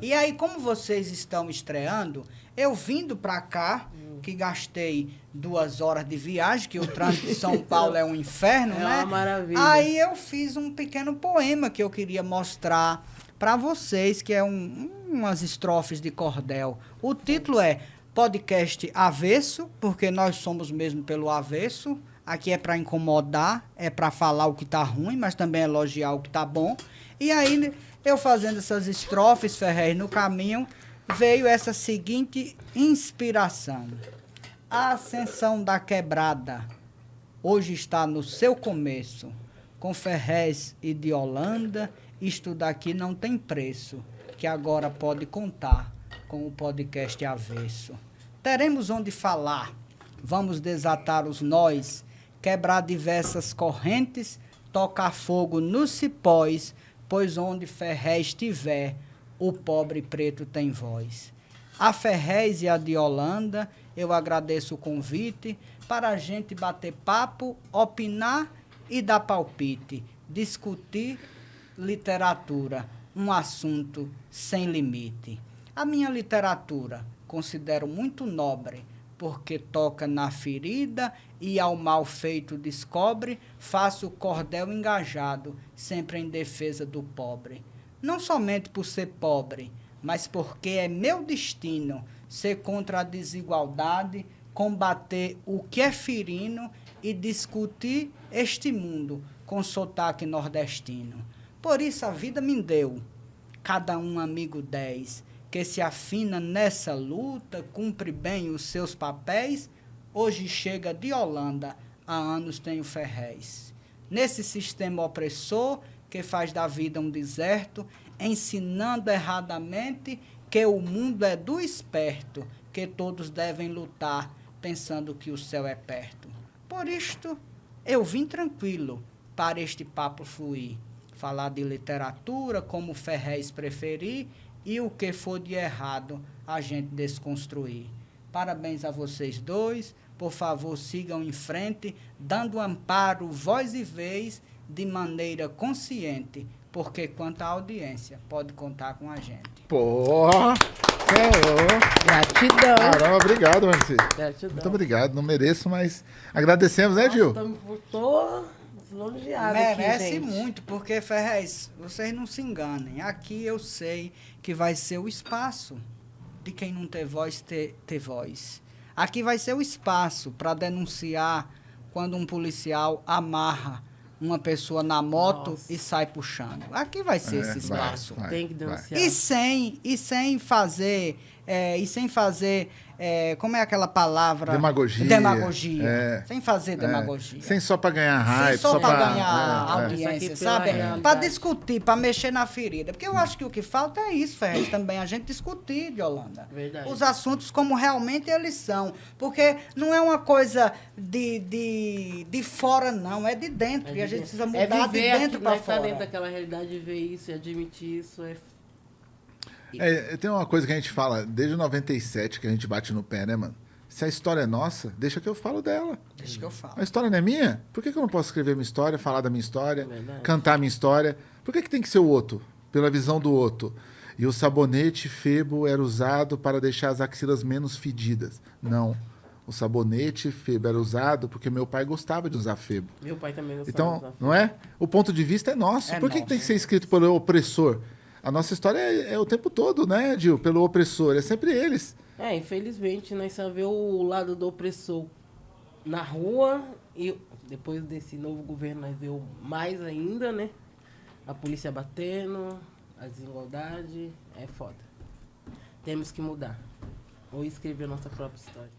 E aí, como vocês estão estreando, eu vindo para cá, hum. que gastei duas horas de viagem, que o trânsito de São Paulo é um inferno, é né? Uma maravilha. Aí eu fiz um pequeno poema que eu queria mostrar para vocês, que é um, umas estrofes de cordel. O título é Podcast Avesso, porque nós somos mesmo pelo avesso. Aqui é para incomodar, é para falar o que tá ruim, mas também elogiar o que tá bom. E aí, eu fazendo essas estrofes, Ferrer, no caminho, veio essa seguinte inspiração. A ascensão da quebrada hoje está no seu começo. Com Ferrez e de Holanda, isto daqui não tem preço, que agora pode contar com o podcast Avesso. Teremos onde falar, vamos desatar os nós quebrar diversas correntes, tocar fogo nos cipós, pois onde Ferré estiver, o pobre preto tem voz. A Ferrez e a de Holanda, eu agradeço o convite para a gente bater papo, opinar e dar palpite, discutir literatura, um assunto sem limite. A minha literatura considero muito nobre, porque toca na ferida e ao mal feito descobre, faço o cordel engajado, sempre em defesa do pobre. Não somente por ser pobre, mas porque é meu destino ser contra a desigualdade, combater o que é ferino e discutir este mundo com sotaque nordestino. Por isso a vida me deu, cada um amigo dez, que se afina nessa luta, cumpre bem os seus papéis, hoje chega de Holanda, há anos tem o Ferrez. Nesse sistema opressor que faz da vida um deserto, ensinando erradamente que o mundo é do esperto, que todos devem lutar, pensando que o céu é perto. Por isto, eu vim tranquilo para este papo fluir, falar de literatura, como Ferrez preferir, e o que for de errado a gente desconstruir. Parabéns a vocês dois. Por favor, sigam em frente, dando amparo, voz e vez, de maneira consciente, porque quanto à audiência, pode contar com a gente. Porra! Senhor. Gratidão. Caramba, obrigado, Marci. Gratidão. Muito obrigado. Não mereço, mas agradecemos, né, Gil? Estou elogiado Merece aqui, muito, porque, Ferrez, vocês não se enganem. Aqui eu sei que vai ser o espaço de quem não ter voz ter, ter voz. Aqui vai ser o espaço para denunciar quando um policial amarra uma pessoa na moto Nossa. e sai puxando. Aqui vai ser é, esse espaço. Vai, vai, Tem que denunciar. E sem, e sem fazer, é, e sem fazer é, como é aquela palavra? Demagogia. Demagogia. É, sem fazer é. demagogia. Sem só para ganhar raiva. Sem só, só para ganhar é, é. audiência, sabe? Para discutir, para mexer na ferida. Porque eu acho que o que falta é isso, Ferrez, também, a gente discutir, de Holanda. Verdade. Os assuntos como realmente eles são. Porque não é uma coisa de, de, de fora, não, é de dentro. e a gente precisa mudar de dentro para fora. É dentro daquela realidade, ver isso e admitir isso é é, tem uma coisa que a gente fala desde 97 que a gente bate no pé, né, mano? Se a história é nossa, deixa que eu falo dela. Deixa que eu falo. A história não é minha? Por que, que eu não posso escrever minha história, falar da minha história, é cantar minha história? Por que, que tem que ser o outro? Pela visão do outro. E o sabonete Febo era usado para deixar as axilas menos fedidas. Não. O sabonete Febo era usado porque meu pai gostava de usar Febo. Meu pai também gostava então, de usar Febo. Não é? O ponto de vista é nosso. É Por que, que tem que ser escrito pelo opressor? A nossa história é, é, o tempo todo, né, Gil? Pelo opressor, é sempre eles. É, infelizmente, nós só vê o lado do opressor na rua e depois desse novo governo nós vemos mais ainda, né? A polícia batendo, a desigualdade, é foda. Temos que mudar. Ou escrever nossa própria história.